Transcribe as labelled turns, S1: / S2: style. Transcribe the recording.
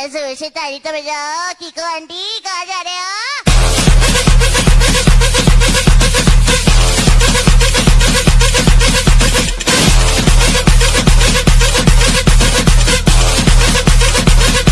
S1: Para subirse tarito, pero Kiko Bandico,